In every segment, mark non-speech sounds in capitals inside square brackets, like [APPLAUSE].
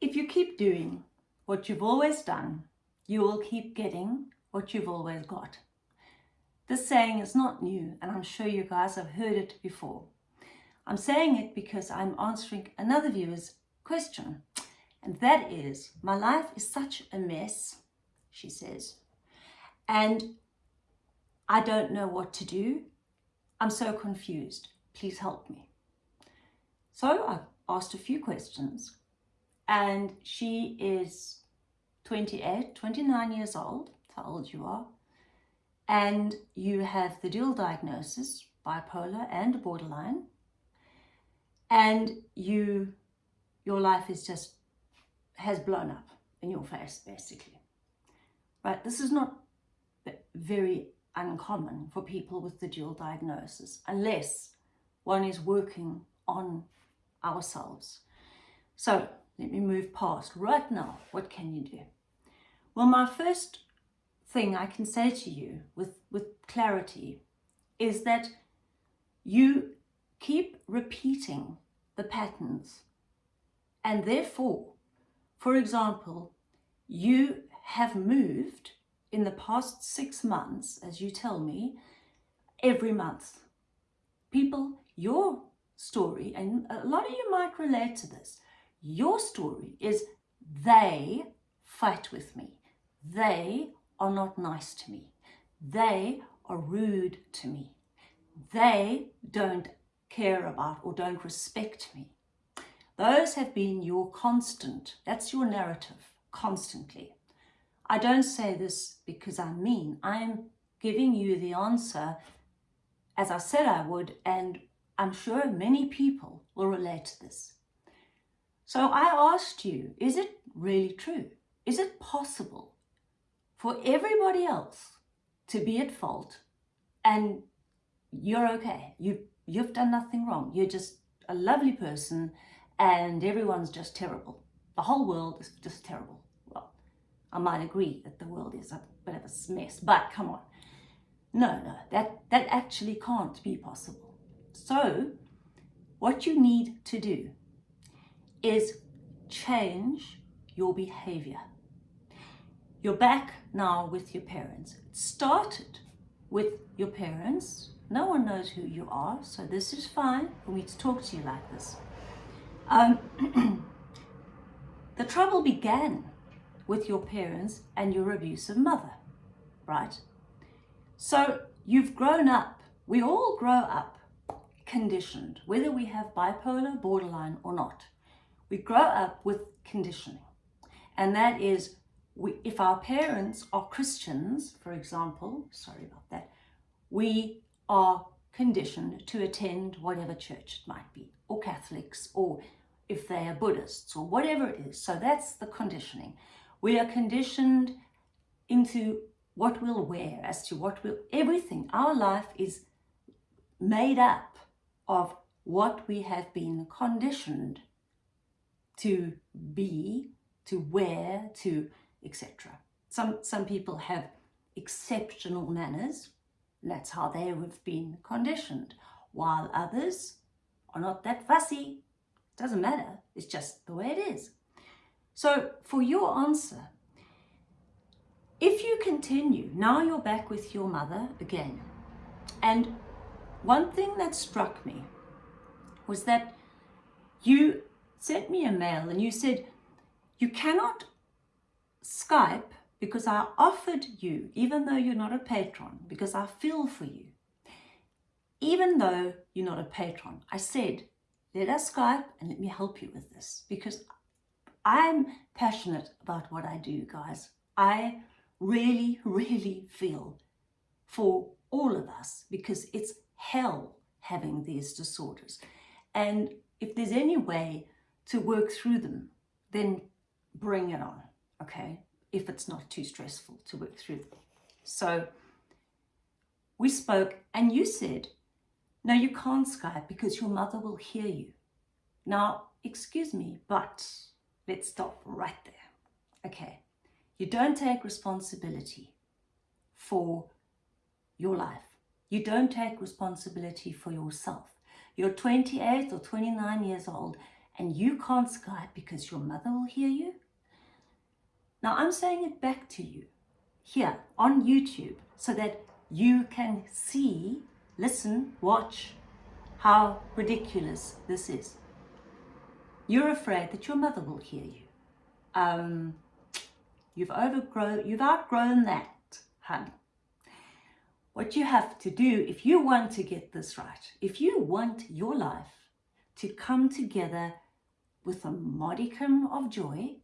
If you keep doing what you've always done, you will keep getting what you've always got. This saying is not new, and I'm sure you guys have heard it before. I'm saying it because I'm answering another viewer's question, and that is, my life is such a mess, she says, and I don't know what to do. I'm so confused. Please help me. So I've asked a few questions and she is 28, 29 years old, how old you are, and you have the dual diagnosis, bipolar and borderline, and you, your life is just, has blown up in your face, basically. Right, this is not very uncommon for people with the dual diagnosis, unless one is working on ourselves. So let me move past. Right now, what can you do? Well, my first thing I can say to you with, with clarity is that you keep repeating the patterns and therefore, for example, you have moved in the past six months, as you tell me, every month. People, your story, and a lot of you might relate to this, your story is they fight with me. They are not nice to me. They are rude to me. They don't care about or don't respect me. Those have been your constant. That's your narrative constantly. I don't say this because I'm mean. I'm giving you the answer as I said I would and I'm sure many people will relate to this. So I asked you, is it really true? Is it possible for everybody else to be at fault and you're okay? You, you've done nothing wrong. You're just a lovely person and everyone's just terrible. The whole world is just terrible. Well, I might agree that the world is a bit of a mess, but come on. No, no, that, that actually can't be possible. So what you need to do is change your behavior. You're back now with your parents. It started with your parents. No one knows who you are, so this is fine for me to talk to you like this. Um, [CLEARS THROAT] the trouble began with your parents and your abusive mother, right? So you've grown up, we all grow up conditioned, whether we have bipolar, borderline or not. We grow up with conditioning. And that is, we, if our parents are Christians, for example, sorry about that, we are conditioned to attend whatever church it might be, or Catholics, or if they are Buddhists, or whatever it is. So that's the conditioning. We are conditioned into what we'll wear, as to what we'll, everything. Our life is made up of what we have been conditioned to be, to wear, to etc. Some, some people have exceptional manners, that's how they have been conditioned, while others are not that fussy. Doesn't matter, it's just the way it is. So for your answer, if you continue, now you're back with your mother again. And one thing that struck me was that you sent me a mail and you said, you cannot Skype because I offered you, even though you're not a patron, because I feel for you. Even though you're not a patron, I said, let us Skype and let me help you with this because I'm passionate about what I do, guys. I really, really feel for all of us because it's hell having these disorders. And if there's any way to work through them, then bring it on, okay? If it's not too stressful to work through them. So we spoke and you said, no, you can't Skype because your mother will hear you. Now, excuse me, but let's stop right there. Okay, you don't take responsibility for your life. You don't take responsibility for yourself. You're 28 or 29 years old and you can't Skype because your mother will hear you? Now I'm saying it back to you here on YouTube so that you can see, listen, watch how ridiculous this is. You're afraid that your mother will hear you. Um, you've overgrown, you've outgrown that, hun. What you have to do, if you want to get this right, if you want your life to come together with a modicum of joy,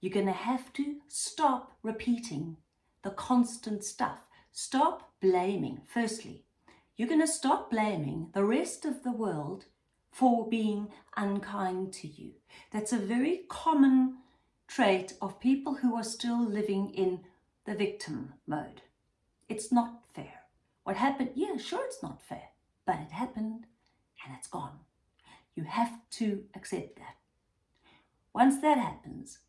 you're going to have to stop repeating the constant stuff. Stop blaming, firstly. You're going to stop blaming the rest of the world for being unkind to you. That's a very common trait of people who are still living in the victim mode. It's not fair. What happened? Yeah, sure it's not fair, but it happened and it's gone. You have to accept that. Once that happens,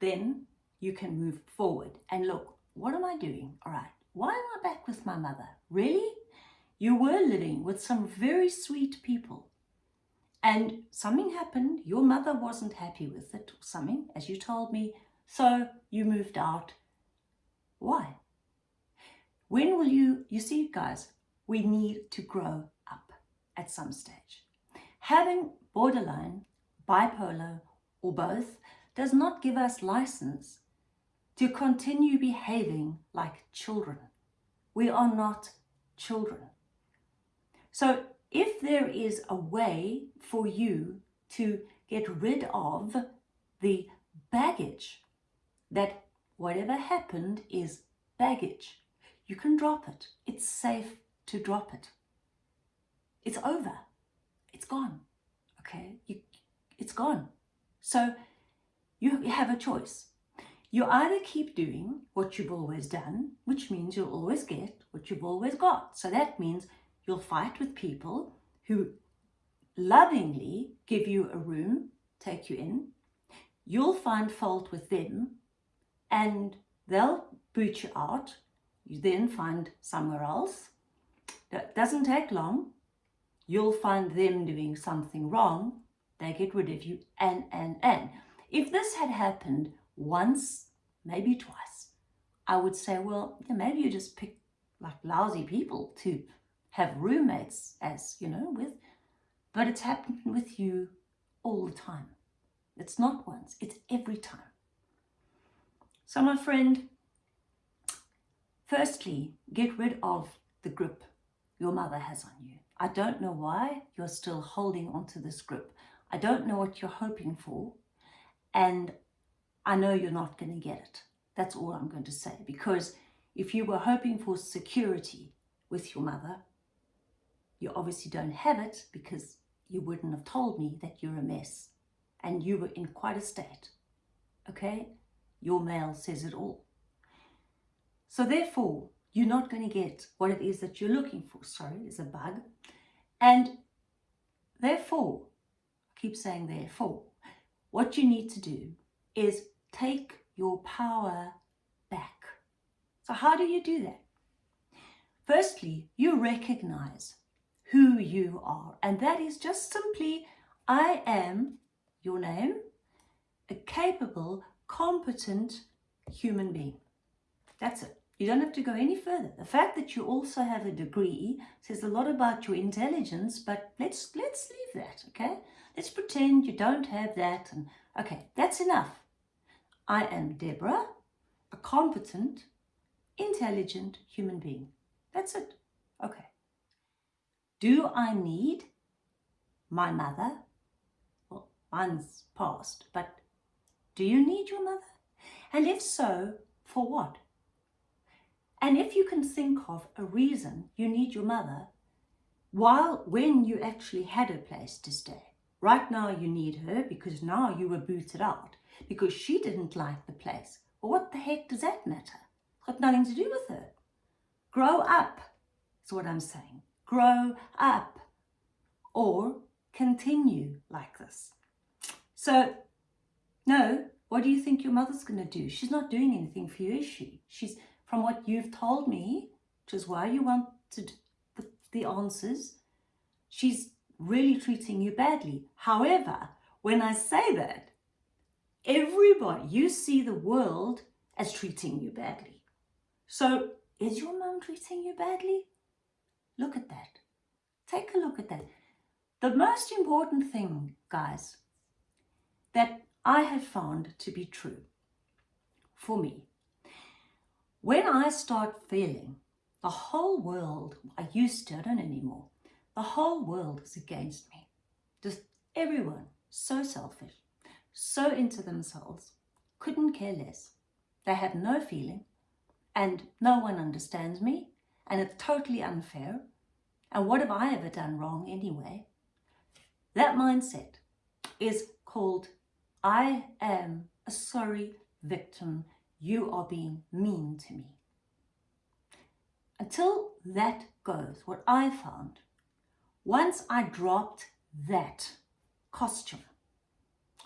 then you can move forward and look, what am I doing? All right, why am I back with my mother? Really? You were living with some very sweet people and something happened. Your mother wasn't happy with it or something, as you told me. So you moved out. Why? When will you, you see guys, we need to grow up at some stage. Having borderline, bipolar or both does not give us license to continue behaving like children. We are not children. So if there is a way for you to get rid of the baggage that whatever happened is baggage, you can drop it. It's safe to drop it. It's over. It's gone. Okay? You, it's gone. So you have a choice. You either keep doing what you've always done, which means you'll always get what you've always got. So that means you'll fight with people who lovingly give you a room, take you in. You'll find fault with them and they'll boot you out. You then find somewhere else. That doesn't take long. You'll find them doing something wrong. They get rid of you and, and, and. If this had happened once, maybe twice, I would say, well, yeah, maybe you just pick like lousy people to have roommates as, you know, with, but it's happened with you all the time. It's not once, it's every time. So my friend, firstly, get rid of the grip your mother has on you. I don't know why you're still holding onto this grip. I don't know what you're hoping for. And I know you're not going to get it. That's all I'm going to say. Because if you were hoping for security with your mother, you obviously don't have it because you wouldn't have told me that you're a mess and you were in quite a state. Okay? Your mail says it all. So therefore, you're not going to get what it is that you're looking for. Sorry, there's a bug. And therefore, keep saying therefore, what you need to do is take your power back. So how do you do that? Firstly, you recognize who you are. And that is just simply, I am your name, a capable, competent human being. That's it. You don't have to go any further. The fact that you also have a degree says a lot about your intelligence, but let's let's leave that, okay? Let's pretend you don't have that. And okay, that's enough. I am Deborah, a competent, intelligent human being. That's it. Okay. Do I need my mother? Well, mine's past, but do you need your mother? And if so, for what? And if you can think of a reason you need your mother, while when you actually had a place to stay, right now you need her because now you were booted out because she didn't like the place. Well, what the heck does that matter? It's got nothing to do with her. Grow up, is what I'm saying. Grow up or continue like this. So, no, what do you think your mother's going to do? She's not doing anything for you, is she? She's, from what you've told me, which is why you wanted the, the answers, she's really treating you badly. However, when I say that, everybody, you see the world as treating you badly. So is your mum treating you badly? Look at that. Take a look at that. The most important thing, guys, that I have found to be true for me, when I start feeling the whole world, I used to, I don't anymore, the whole world is against me. Just everyone, so selfish, so into themselves, couldn't care less. They have no feeling and no one understands me and it's totally unfair. And what have I ever done wrong anyway? That mindset is called I am a sorry victim. You are being mean to me. Until that goes, what I found, once I dropped that costume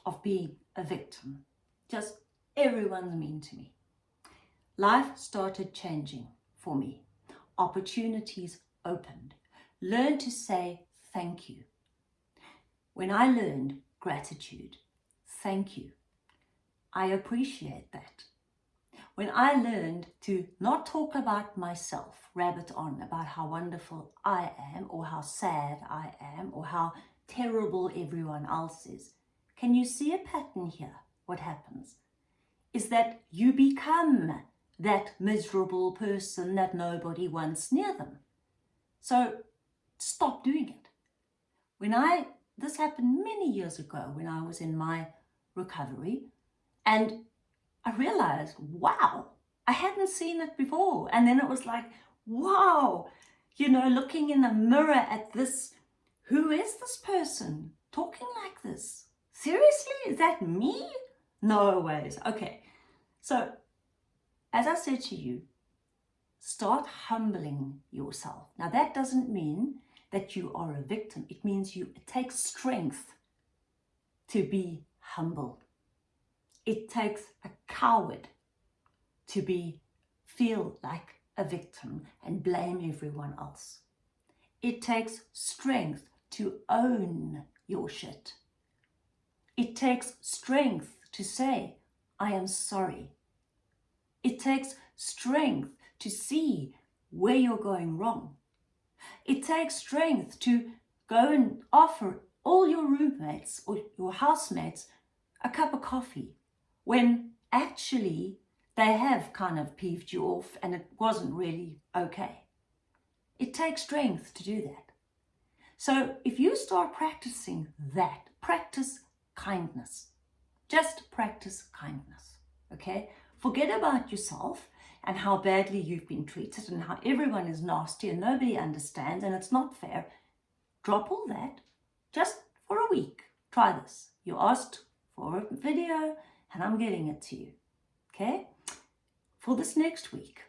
of being a victim, just everyone's mean to me, life started changing for me. Opportunities opened. Learn to say thank you. When I learned gratitude, thank you, I appreciate that. When I learned to not talk about myself, rabbit on about how wonderful I am or how sad I am or how terrible everyone else is, can you see a pattern here? What happens is that you become that miserable person that nobody wants near them. So stop doing it. When I this happened many years ago when I was in my recovery and I realized, wow, I hadn't seen it before. And then it was like, wow, you know, looking in the mirror at this, who is this person talking like this? Seriously, is that me? No ways. Okay, so as I said to you, start humbling yourself. Now that doesn't mean that you are a victim. It means you it takes strength to be humble. It takes a coward to be feel like a victim and blame everyone else. It takes strength to own your shit. It takes strength to say, I am sorry. It takes strength to see where you're going wrong. It takes strength to go and offer all your roommates or your housemates a cup of coffee when actually they have kind of peeved you off and it wasn't really okay. It takes strength to do that. So if you start practicing that, practice kindness. Just practice kindness, okay? Forget about yourself and how badly you've been treated and how everyone is nasty and nobody understands and it's not fair. Drop all that just for a week. Try this. You asked for a video and I'm getting it to you, okay? For this next week.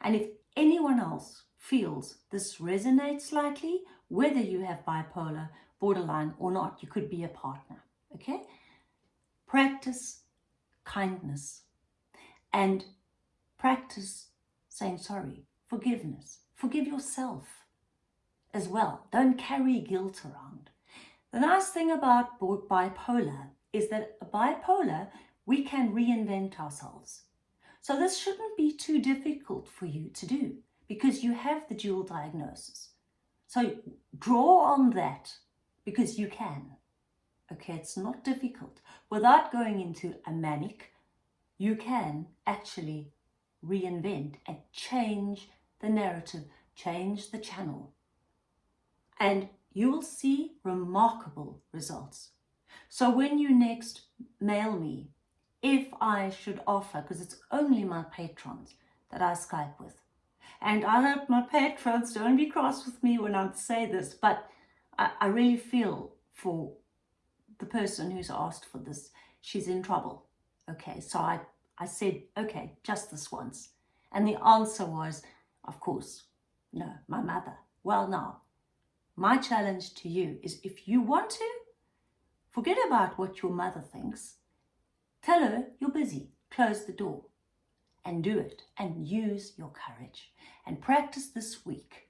And if anyone else feels this resonates slightly, whether you have bipolar, borderline or not, you could be a partner okay? Practice kindness and practice saying sorry, forgiveness. Forgive yourself as well. Don't carry guilt around. The nice thing about bipolar is that a bipolar, we can reinvent ourselves. So this shouldn't be too difficult for you to do because you have the dual diagnosis. So draw on that because you can. Okay, it's not difficult. Without going into a manic, you can actually reinvent and change the narrative, change the channel. And you will see remarkable results. So when you next mail me, if I should offer, because it's only my patrons that I Skype with, and I hope my patrons don't be cross with me when I say this, but I, I really feel for the person who's asked for this, she's in trouble. Okay, so I, I said, okay, just this once. And the answer was, of course, no, my mother. Well, now, my challenge to you is if you want to, forget about what your mother thinks. Tell her you're busy. Close the door and do it and use your courage and practice this week.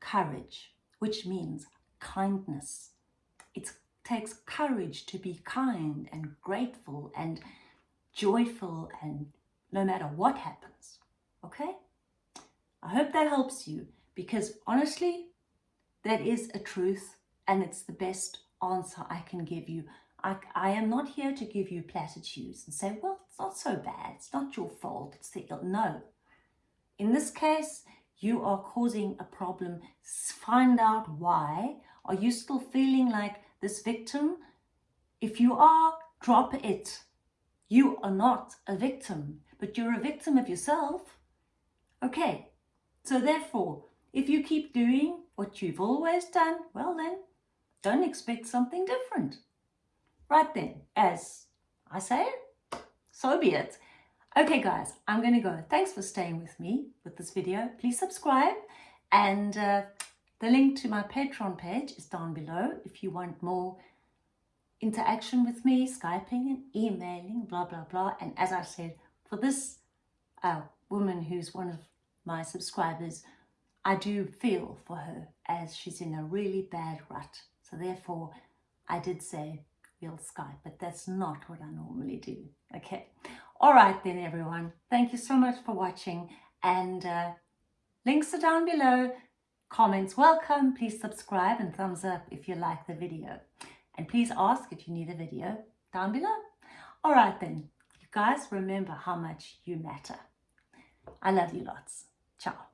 Courage, which means kindness. It's takes courage to be kind and grateful and joyful and no matter what happens. Okay? I hope that helps you because honestly, that is a truth and it's the best answer I can give you. I, I am not here to give you platitudes and say, well, it's not so bad. It's not your fault. It's the, no. In this case, you are causing a problem. Find out why. Are you still feeling like this victim? If you are, drop it. You are not a victim, but you're a victim of yourself. Okay, so therefore, if you keep doing what you've always done, well then, don't expect something different. Right then, as I say, it, so be it. Okay guys, I'm going to go. Thanks for staying with me with this video. Please subscribe and uh, the link to my Patreon page is down below if you want more interaction with me, Skyping and emailing, blah, blah, blah. And as I said, for this uh, woman who's one of my subscribers, I do feel for her as she's in a really bad rut. So therefore, I did say we'll Skype, but that's not what I normally do. Okay. All right then, everyone. Thank you so much for watching and uh, links are down below. Comments welcome. Please subscribe and thumbs up if you like the video. And please ask if you need a video down below. All right then. You guys remember how much you matter. I love you lots. Ciao.